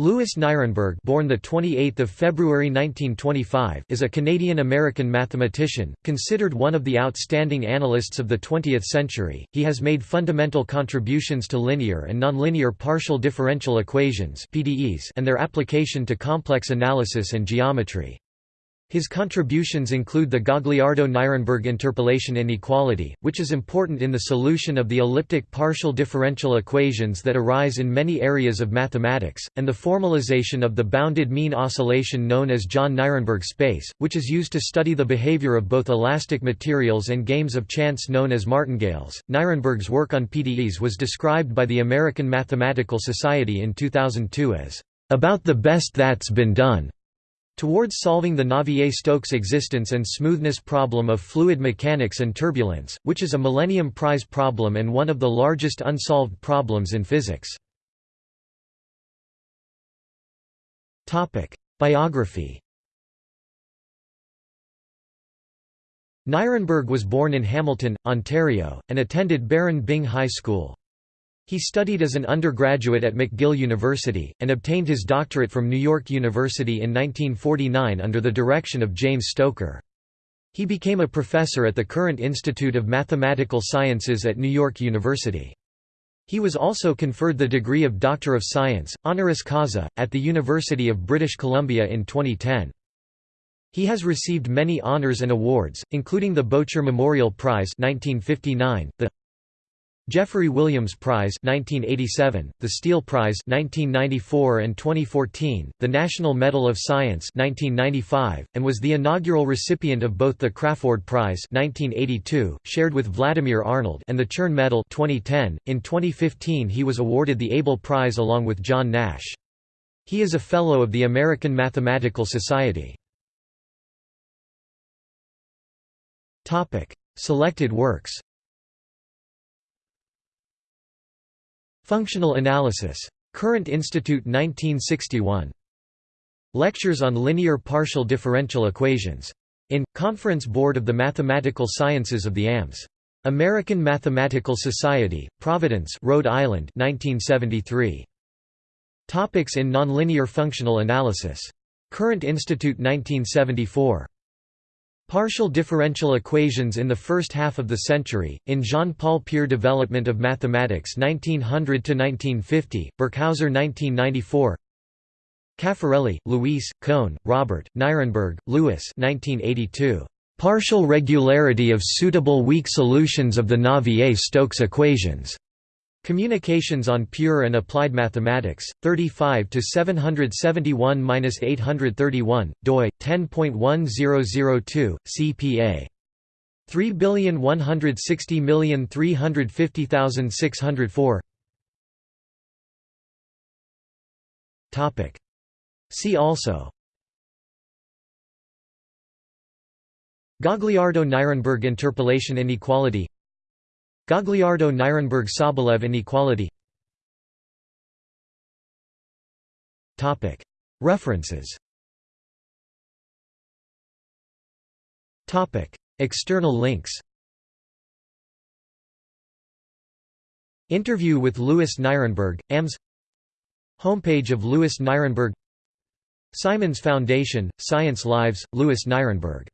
Louis Nirenberg born the 28th of February 1925 is a Canadian-American mathematician, considered one of the outstanding analysts of the 20th century. He has made fundamental contributions to linear and nonlinear partial differential equations (PDEs) and their application to complex analysis and geometry. His contributions include the Gagliardo–Nirenberg interpolation inequality, which is important in the solution of the elliptic partial differential equations that arise in many areas of mathematics, and the formalization of the bounded mean oscillation known as John-Nirenberg space, which is used to study the behavior of both elastic materials and games of chance known as martingales. Nirenberg's work on PDEs was described by the American Mathematical Society in 2002 as about the best that's been done. Towards solving the Navier-Stokes existence and smoothness problem of fluid mechanics and turbulence, which is a Millennium Prize problem and one of the largest unsolved problems in physics. Biography Nirenberg was born in Hamilton, Ontario, and attended Baron Byng High School. He studied as an undergraduate at McGill University, and obtained his doctorate from New York University in 1949 under the direction of James Stoker. He became a professor at the Courant Institute of Mathematical Sciences at New York University. He was also conferred the degree of Doctor of Science, honoris causa, at the University of British Columbia in 2010. He has received many honors and awards, including the Bocher Memorial Prize 1959, the Jeffery Williams Prize 1987, the Steele Prize 1994 and 2014, the National Medal of Science 1995, and was the inaugural recipient of both the Crafoord Prize 1982, shared with Vladimir Arnold, and the Chern Medal 2010. In 2015, he was awarded the Abel Prize along with John Nash. He is a fellow of the American Mathematical Society. Topic: Selected works. Functional Analysis. Courant Institute 1961. Lectures on Linear Partial Differential Equations. In, Conference Board of the Mathematical Sciences of the AMS. American Mathematical Society, Providence, Rhode Island 1973. Topics in Nonlinear Functional Analysis. Courant Institute 1974. Partial differential equations in the first half of the century, in Jean-Paul Pierre Development of Mathematics 1900–1950, Birkhauser 1994 Caffarelli, Luis, Kohn, Robert, Nirenberg, Louis 1982. Partial regularity of suitable weak solutions of the Navier-Stokes equations. Communications on Pure and Applied Mathematics, 35 to 771-831, doi 10.1002 CPA 3150350,604. Topic. See also. Gagliardo-Nirenberg interpolation inequality Gagliardo–Nirenberg–Sobolev inequality References. External links. Interview with Louis Nirenberg, AMS Homepage of Louis Nirenberg. Simons Foundation, Science Lives, Louis Nirenberg